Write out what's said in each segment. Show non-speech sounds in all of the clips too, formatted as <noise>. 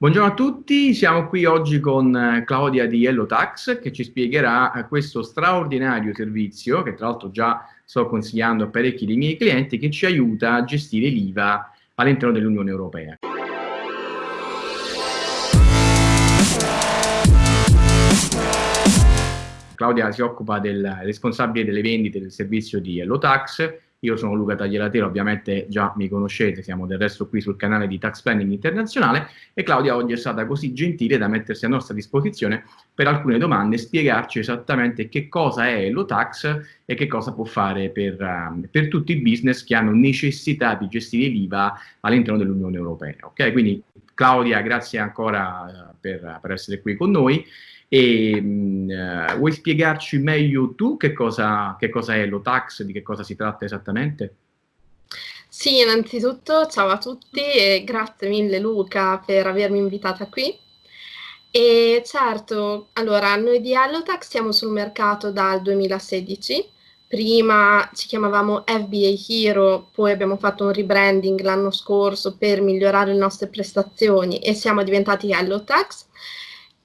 Buongiorno a tutti, siamo qui oggi con eh, Claudia di Hello Tax che ci spiegherà eh, questo straordinario servizio che tra l'altro già sto consigliando a parecchi dei miei clienti che ci aiuta a gestire l'IVA all'interno dell'Unione Europea. Claudia si occupa del responsabile delle vendite del servizio di Hello Tax io sono Luca Taglielatero, ovviamente già mi conoscete, siamo del resto qui sul canale di Tax Planning Internazionale e Claudia oggi è stata così gentile da mettersi a nostra disposizione per alcune domande e spiegarci esattamente che cosa è lo tax e che cosa può fare per, uh, per tutti i business che hanno necessità di gestire l'IVA all'interno dell'Unione Europea. Ok, quindi Claudia, grazie ancora uh, per, per essere qui con noi. E mh, uh, vuoi spiegarci meglio tu che cosa, che cosa è l'OTAX, di che cosa si tratta esattamente? Sì, innanzitutto ciao a tutti e grazie mille Luca per avermi invitata qui. E certo, allora, noi di Allotax siamo sul mercato dal 2016, prima ci chiamavamo FBA Hero, poi abbiamo fatto un rebranding l'anno scorso per migliorare le nostre prestazioni e siamo diventati Allotax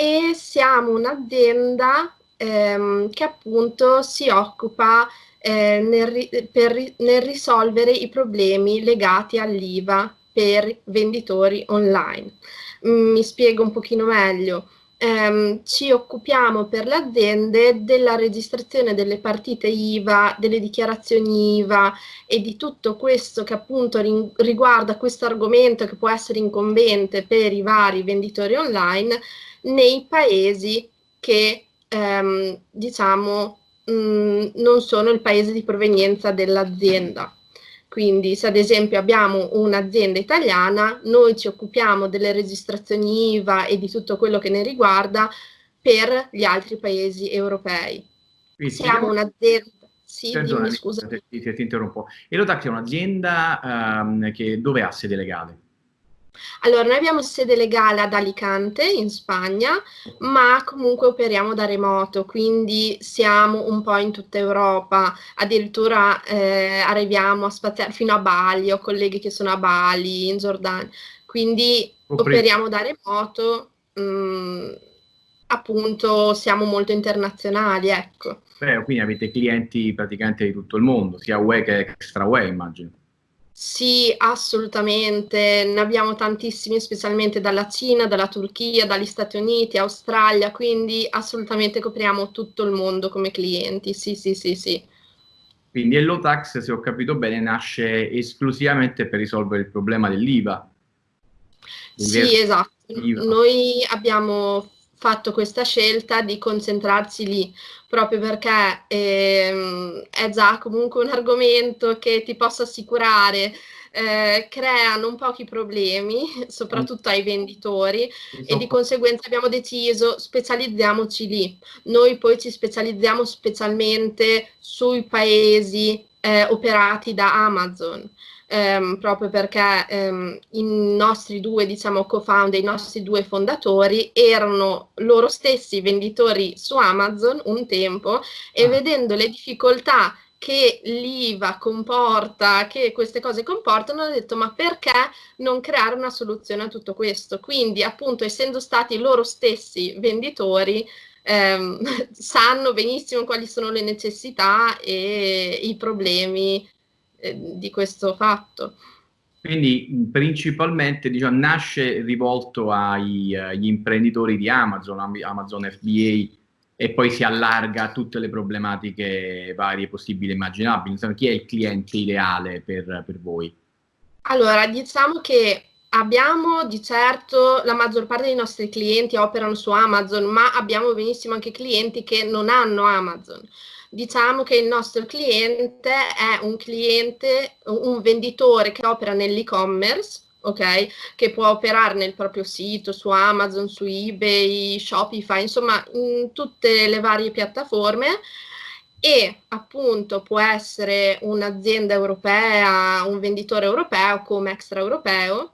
e siamo un'azienda ehm, che appunto si occupa eh, nel, per, nel risolvere i problemi legati all'IVA per venditori online. Mm, mi spiego un pochino meglio. Um, ci occupiamo per le aziende della registrazione delle partite IVA, delle dichiarazioni IVA e di tutto questo che appunto riguarda questo argomento che può essere incombente per i vari venditori online nei paesi che ehm, diciamo mh, mm, non sono il paese di provenienza dell'azienda. Quindi se ad esempio abbiamo un'azienda italiana, noi ci occupiamo delle registrazioni IVA e di tutto quello che ne riguarda per gli altri paesi europei. Quindi, Siamo un'azienda... Sì, dimmi, scusa. Ti, ti, interrompo. Elotac è un'azienda um, che dove ha sede legale? Allora, noi abbiamo sede legale ad Alicante, in Spagna, ma comunque operiamo da remoto, quindi siamo un po' in tutta Europa, addirittura eh, arriviamo a spaziare fino a Bali, ho colleghi che sono a Bali, in Giordania, quindi operiamo da remoto, mh, mm, appunto siamo molto internazionali, ecco. Beh, quindi avete clienti praticamente di tutto il mondo, sia UE che extra UE, immagino. Sì, assolutamente, ne abbiamo tantissimi, specialmente dalla Cina, dalla Turchia, dagli Stati Uniti, Australia, quindi assolutamente copriamo tutto il mondo come clienti, sì, sì, sì, sì. Quindi Ellotax, se ho capito bene, nasce esclusivamente per risolvere il problema dell'IVA. Sì, esatto. Noi abbiamo fatto questa scelta di concentrarsi lì, proprio perché ehm, è già comunque un argomento che ti posso assicurare eh, crea non pochi problemi, <laughs> soprattutto ai venditori, e di conseguenza abbiamo deciso specializziamoci lì. Noi poi ci specializziamo specialmente sui paesi eh, operati da Amazon ehm, proprio perché ehm, i nostri due, diciamo, co-founder, i nostri due fondatori erano loro stessi venditori su Amazon un tempo e ah. vedendo le difficoltà che l'IVA comporta, che queste cose comportano, hanno detto ma perché non creare una soluzione a tutto questo? Quindi appunto essendo stati loro stessi venditori, ehm, <laughs> sanno benissimo quali sono le necessità e i problemi eh, di questo fatto. Quindi principalmente diciamo, nasce rivolto agli, agli, imprenditori di Amazon, Amazon FBA, e poi si allarga a tutte le problematiche varie possibili e immaginabili. Insomma, chi è il cliente ideale per, per voi? Allora, diciamo che abbiamo di certo, la maggior parte dei nostri clienti operano su Amazon, ma abbiamo benissimo anche clienti che non hanno Amazon diciamo che il nostro cliente è un cliente, un venditore che opera nell'e-commerce, ok? Che può operare nel proprio sito, su Amazon, su eBay, Shopify, insomma, in tutte le varie piattaforme e appunto può essere un'azienda europea, un venditore europeo come extraeuropeo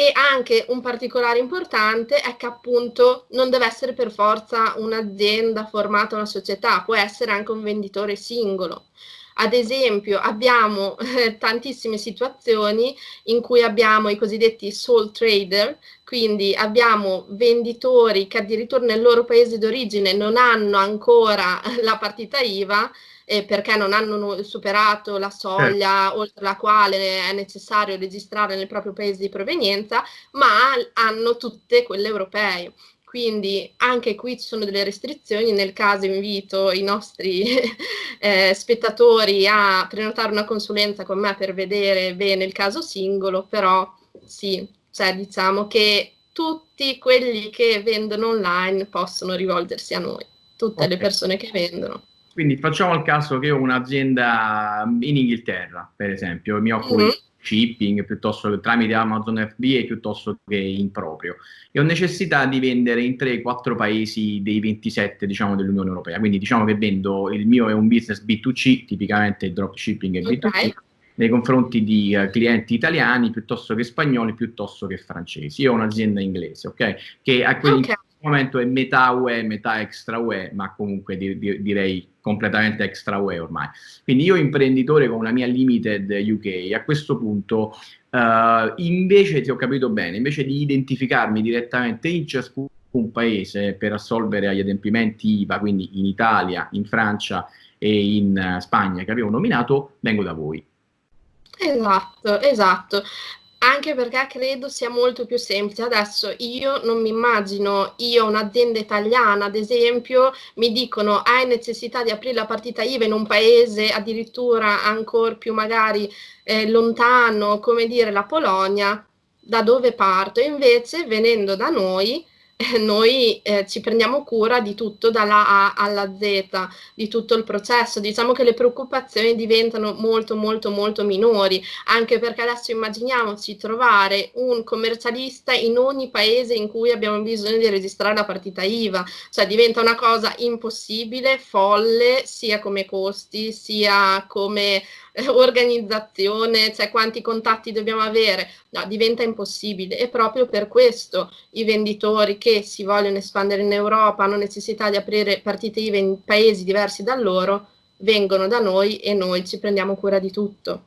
e anche un particolare importante è che appunto non deve essere per forza un'azienda formata una società, può essere anche un venditore singolo. Ad esempio abbiamo eh, tantissime situazioni in cui abbiamo i cosiddetti sole trader, quindi abbiamo venditori che addirittura nel loro paese d'origine non hanno ancora la partita IVA eh, perché non hanno superato la soglia certo. oltre la quale è necessario registrare nel proprio paese di provenienza, ma hanno tutte quelle europee. Quindi anche qui ci sono delle restrizioni, nel caso invito i nostri <laughs> eh, spettatori a prenotare una consulenza con me per vedere bene il caso singolo, però sì, cioè diciamo che tutti quelli che vendono online possono rivolgersi a noi, tutte okay. le persone che vendono. Quindi facciamo il caso che ho un'azienda in Inghilterra, per esempio, mi occupo mm-hmm. di shipping piuttosto che tramite Amazon FBA piuttosto che in proprio e ho necessità di vendere in 3-4 paesi dei 27 diciamo dell'Unione Europea quindi diciamo che vendo il mio è un business B2C tipicamente dropshipping è B2C okay. nei confronti di uh, clienti italiani piuttosto che spagnoli piuttosto che francesi io ho un'azienda inglese ok che a quel okay. Momento è metà UE metà extra UE ma comunque di, di, direi completamente extra UE ormai. Quindi io imprenditore con una mia limited UK, a questo punto uh, invece, se ho capito bene, invece di identificarmi direttamente in ciascun paese per assolvere agli adempimenti IVA, quindi in Italia, in Francia e in uh, Spagna che avevo nominato, vengo da voi. Esatto, esatto anche perché credo sia molto più semplice. Adesso io non mi immagino, io un'azienda italiana, ad esempio, mi dicono hai necessità di aprire la partita IVA in un paese addirittura ancora più magari eh, lontano, come dire la Polonia, da dove parto? Invece venendo da noi <laughs> noi eh, ci prendiamo cura di tutto dalla A alla Z, di tutto il processo. Diciamo che le preoccupazioni diventano molto molto molto minori, anche perché adesso immaginiamoci trovare un commercialista in ogni paese in cui abbiamo bisogno di registrare la partita IVA, cioè diventa una cosa impossibile, folle, sia come costi, sia come organizzazione, cioè quanti contatti dobbiamo avere, no, diventa impossibile. E proprio per questo i venditori che si vogliono espandere in Europa hanno necessità di aprire partite IVA in paesi diversi da loro, vengono da noi e noi ci prendiamo cura di tutto.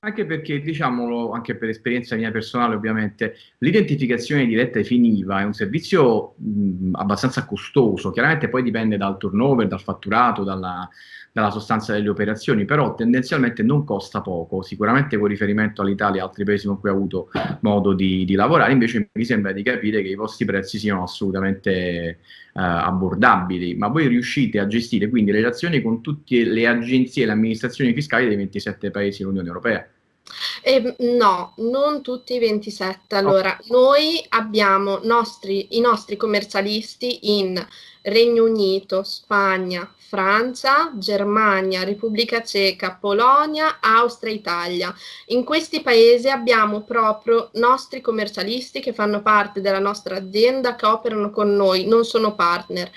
Anche perché, diciamolo, anche per esperienza mia personale ovviamente, l'identificazione diretta ai fini è un servizio mh, abbastanza costoso, chiaramente poi dipende dal turnover, dal fatturato, dalla, dalla sostanza delle operazioni, però tendenzialmente non costa poco, sicuramente con riferimento all'Italia e altri paesi con cui ho avuto modo di, di, lavorare, invece mi sembra di capire che i vostri prezzi siano assolutamente eh, abbordabili, ma voi riuscite a gestire quindi le relazioni con tutte le agenzie e le amministrazioni fiscali dei 27 paesi dell'Unione Europea? Eh, no, non tutti i 27. Allora, oh. noi abbiamo nostri, i nostri commercialisti in Regno Unito, Spagna, Francia, Germania, Repubblica Ceca, Polonia, Austria, Italia. In questi paesi abbiamo proprio nostri commercialisti che fanno parte della nostra azienda, che operano con noi, non sono partner.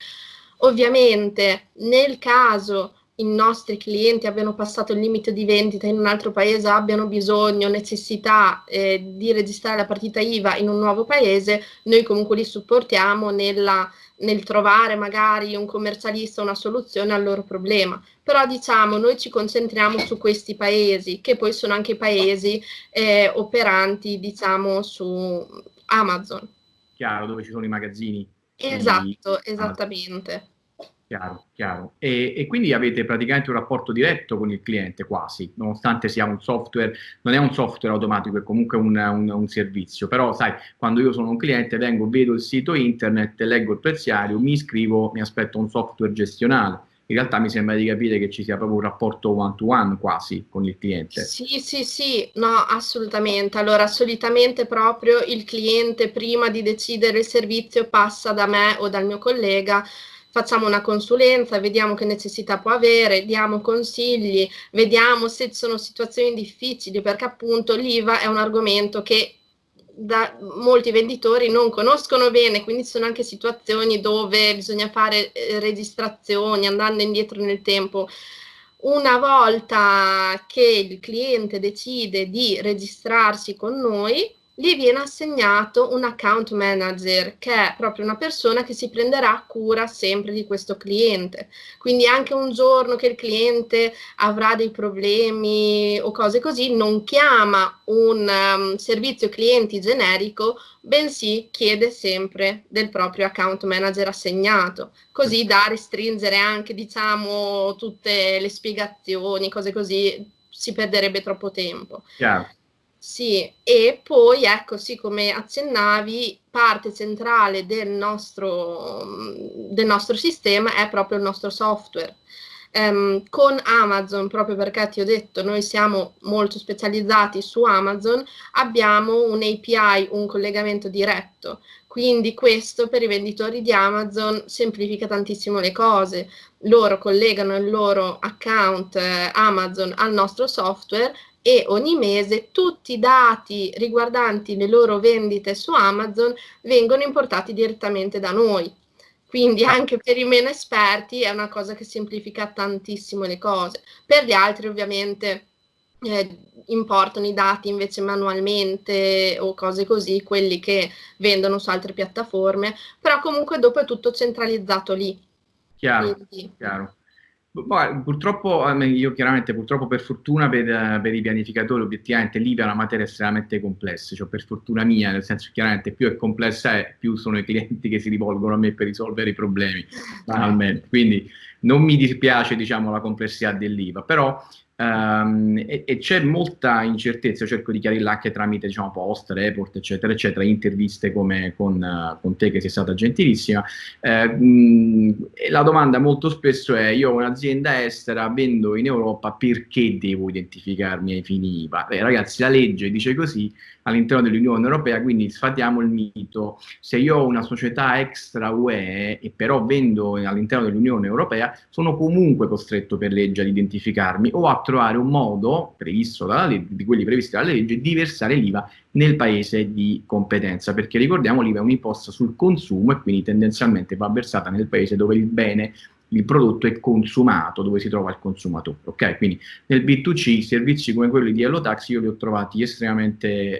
Ovviamente nel caso i nostri clienti abbiano passato il limite di vendita in un altro paese, abbiano bisogno, necessità eh, di registrare la partita IVA in un nuovo paese, noi comunque li supportiamo nella, nel trovare magari un commercialista una soluzione al loro problema. Però diciamo, noi ci concentriamo su questi paesi, che poi sono anche paesi eh, operanti, diciamo, su Amazon. Chiaro, dove ci sono i magazzini. Esatto, esattamente. Chiaro, chiaro. E, e, quindi avete praticamente un rapporto diretto con il cliente quasi, nonostante sia un software, non è un software automatico, è comunque un, un, un, servizio, però sai, quando io sono un cliente vengo, vedo il sito internet, leggo il preziario, mi iscrivo, mi aspetto un software gestionale. In realtà mi sembra di capire che ci sia proprio un rapporto one to one quasi con il cliente. Sì, sì, sì, no, assolutamente. Allora, solitamente proprio il cliente prima di decidere il servizio passa da me o dal mio collega facciamo una consulenza, vediamo che necessità può avere, diamo consigli, vediamo se sono situazioni difficili, perché appunto l'IVA è un argomento che da molti venditori non conoscono bene, quindi ci sono anche situazioni dove bisogna fare eh, registrazioni andando indietro nel tempo. Una volta che il cliente decide di registrarsi con noi, gli viene assegnato un account manager, che è proprio una persona che si prenderà cura sempre di questo cliente. Quindi anche un giorno che il cliente avrà dei problemi o cose così, non chiama un um, servizio clienti generico, bensì chiede sempre del proprio account manager assegnato, così da restringere anche, diciamo, tutte le spiegazioni, cose così, si perderebbe troppo tempo. Chiaro. Sì, e poi ecco, sì, come accennavi, parte centrale del nostro, del nostro sistema è proprio il nostro software. Um, con Amazon, proprio perché ti ho detto, noi siamo molto specializzati su Amazon, abbiamo un API, un collegamento diretto. Quindi questo per i venditori di Amazon semplifica tantissimo le cose. Loro collegano il loro account eh, Amazon al nostro software e ogni mese tutti i dati riguardanti le loro vendite su Amazon vengono importati direttamente da noi. Quindi anche per i meno esperti è una cosa che semplifica tantissimo le cose. Per gli altri ovviamente eh, importano i dati invece manualmente o cose così, quelli che vendono su altre piattaforme, però comunque dopo è tutto centralizzato lì. Chiaro, Quindi, chiaro. Poi, purtroppo, io chiaramente, purtroppo per fortuna per, per, i pianificatori, obiettivamente è una materia estremamente complessa, cioè per fortuna mia, nel senso chiaramente più è complessa è, più sono i clienti che si rivolgono a me per risolvere i problemi, banalmente. Quindi non mi dispiace, diciamo, la complessità dell'IVA, però Um, e, e c'è molta incertezza, cerco di chiarirla anche tramite diciamo, post, report, eccetera, eccetera, interviste come con, con te che sei stata gentilissima. Uh, mh, la domanda molto spesso è, io ho un'azienda estera, vendo in Europa, perché devo identificarmi ai fini IVA? Beh, ragazzi, la legge dice così, all'interno dell'Unione Europea, quindi sfatiamo il mito. Se io ho una società extra UE e però vendo all'interno dell'Unione Europea, sono comunque costretto per legge ad identificarmi o a trovare un modo, previsto dalla legge, di quelli previsti dalla legge, di versare l'IVA nel paese di competenza, perché ricordiamo l'IVA è un'imposta sul consumo e quindi tendenzialmente va versata nel paese dove il bene il prodotto è consumato, dove si trova il consumatore. Ok, quindi nel B2C servizi come quelli di Hello Taxi io li ho trovati estremamente eh,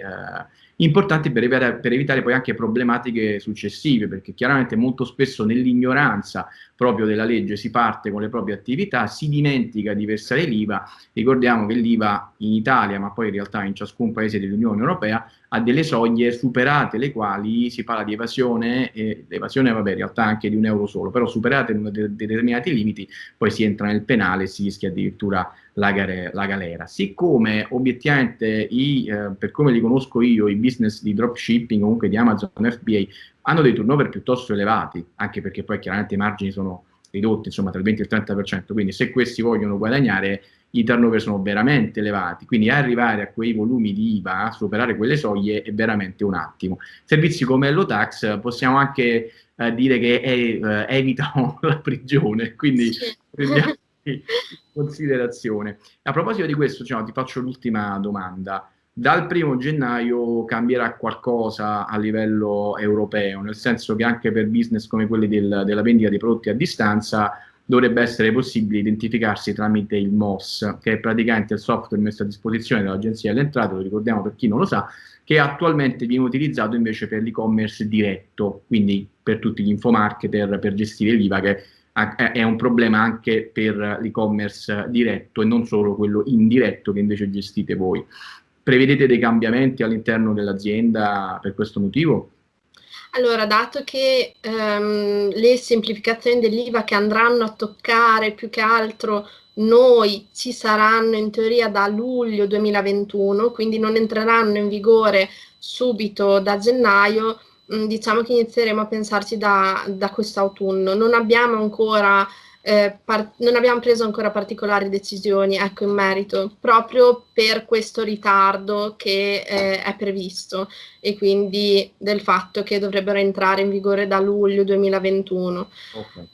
importanti per evitare, per evitare, poi anche problematiche successive, perché chiaramente molto spesso nell'ignoranza proprio della legge si parte con le proprie attività, si dimentica di versare l'IVA, ricordiamo che l'IVA in Italia, ma poi in realtà in ciascun paese dell'Unione Europea, ha delle soglie superate le quali si parla di evasione, e l'evasione vabbè in realtà anche di un euro solo, però superate de determinati limiti poi si entra nel penale e si rischia addirittura la, la galera. Siccome obiettivamente, i, eh, per come li conosco io, i business di dropshipping comunque di Amazon FBA hanno dei turnover piuttosto elevati, anche perché poi chiaramente i margini sono ridotti, insomma tra il 20 e il 30%, quindi se questi vogliono guadagnare i turnover sono veramente elevati, quindi arrivare a quei volumi di IVA, a superare quelle soglie è veramente un attimo. Servizi come Hello Tax possiamo anche eh, dire che eh, evitano <laughs> la prigione, quindi prendiamo <laughs> in considerazione. A proposito di questo, cioè, ti faccio l'ultima domanda. Dal primo gennaio cambierà qualcosa a livello europeo, nel senso che anche per business come quelli del, della vendita dei prodotti a distanza dovrebbe essere possibile identificarsi tramite il MOS, che è praticamente il software messo a disposizione dall'Agenzia delle Entrate, lo ricordiamo per chi non lo sa, che attualmente viene utilizzato invece per l'e-commerce diretto, quindi per tutti gli infomarketer, per gestire l'IVA, che è un problema anche per l'e-commerce diretto e non solo quello indiretto che invece gestite voi. Prevedete dei cambiamenti all'interno dell'azienda per questo motivo? Allora, dato che ehm, le semplificazioni dell'IVA che andranno a toccare più che altro noi ci saranno in teoria da luglio 2021, quindi non entreranno in vigore subito da gennaio, mh, diciamo che inizieremo a pensarci da, da quest'autunno. Non abbiamo ancora eh, non abbiamo preso ancora particolari decisioni ecco, in merito, proprio per questo ritardo che eh, è previsto e quindi del fatto che dovrebbero entrare in vigore da luglio 2021. Okay.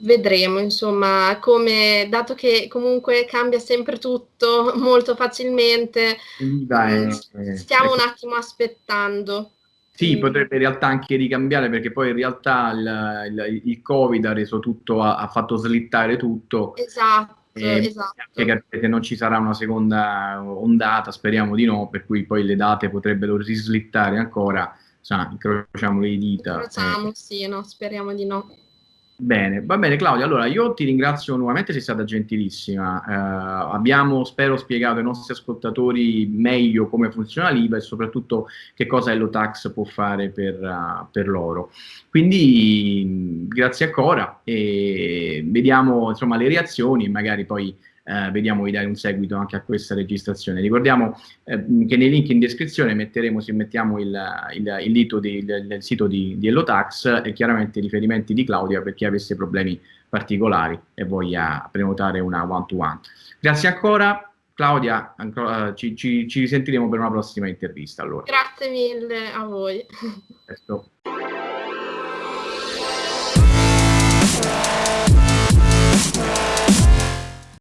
Vedremo, insomma, come, dato che comunque cambia sempre tutto <laughs> molto facilmente, Dai, mm, stiamo un attimo aspettando. Sì, potrebbe in realtà anche ricambiare perché poi in realtà il, il, il Covid ha reso tutto, ha, ha, fatto slittare tutto. Esatto. e esatto. Che non ci sarà una seconda ondata, speriamo di no, per cui poi le date potrebbero rislittare ancora, Sa, incrociamo le dita. Incrociamo, eh. sì, no, speriamo di no. Bene, va bene Claudia, allora io ti ringrazio nuovamente, sei stata gentilissima. Eh, abbiamo, spero, spiegato ai nostri ascoltatori meglio come funziona l'IVA e soprattutto che cosa Ellotax può fare per, uh, per loro. Quindi grazie ancora e vediamo insomma, le reazioni e magari poi eh, vediamo di dare un seguito anche a questa registrazione. Ricordiamo eh, che nei link in descrizione metteremo, se mettiamo il, il, il, di, il, sito di, di Ellotax e chiaramente i riferimenti di Claudia per chi avesse problemi particolari e voglia prenotare una one-to-one. -one. Grazie ancora. Claudia, ancora, ci, ci, ci risentiremo per una prossima intervista. Allora. Grazie mille a voi. Presto.